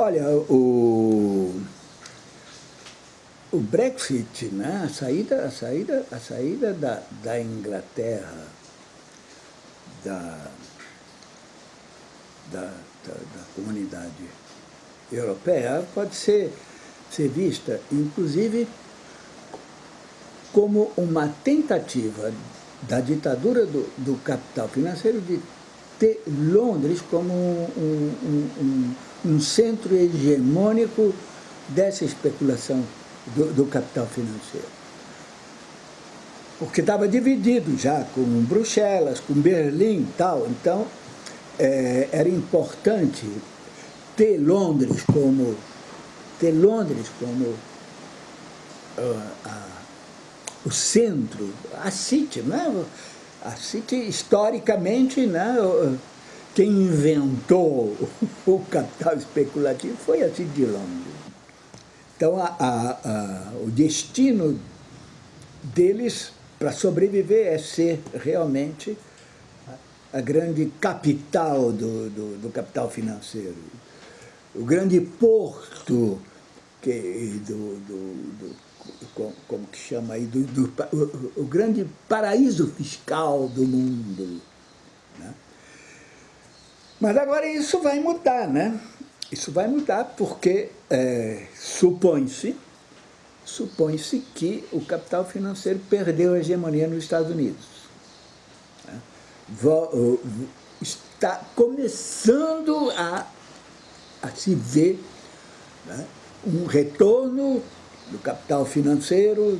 Olha, o, o Brexit, né, a saída, a saída, a saída da, da Inglaterra da, da, da, da comunidade europeia pode ser, ser vista, inclusive, como uma tentativa da ditadura do, do capital financeiro de ter Londres como um, um, um, um centro hegemônico dessa especulação do, do capital financeiro. Porque estava dividido já com Bruxelas, com Berlim e tal, então é, era importante ter Londres como, ter Londres como uh, a, o centro, a City, né? A City historicamente, né? quem inventou o capital especulativo foi a City de Londres. Então, a, a, a, o destino deles para sobreviver é ser realmente a grande capital do, do, do capital financeiro, o grande porto que, do, do, do como que chama aí, do, do o, o, grande paraíso fiscal do mundo. Né? Mas agora isso vai mudar, né? Isso vai mudar porque é, supõe-se supõe-se que o capital financeiro perdeu a hegemonia nos Estados Unidos. Né? Está começando a, a se ver né, um retorno do capital financeiro,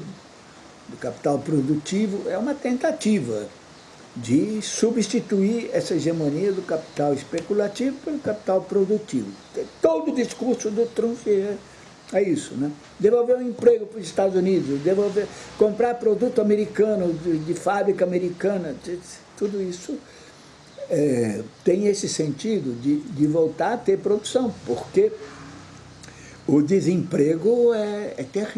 do capital produtivo, é uma tentativa de substituir essa hegemonia do capital especulativo pelo capital produtivo. Todo o discurso do Trump é, é isso, né? Devolver o um emprego para os Estados Unidos, devolver, comprar produto americano, de, de fábrica americana, tudo isso é, tem esse sentido de, de voltar a ter produção, porque o desemprego é, é terrível.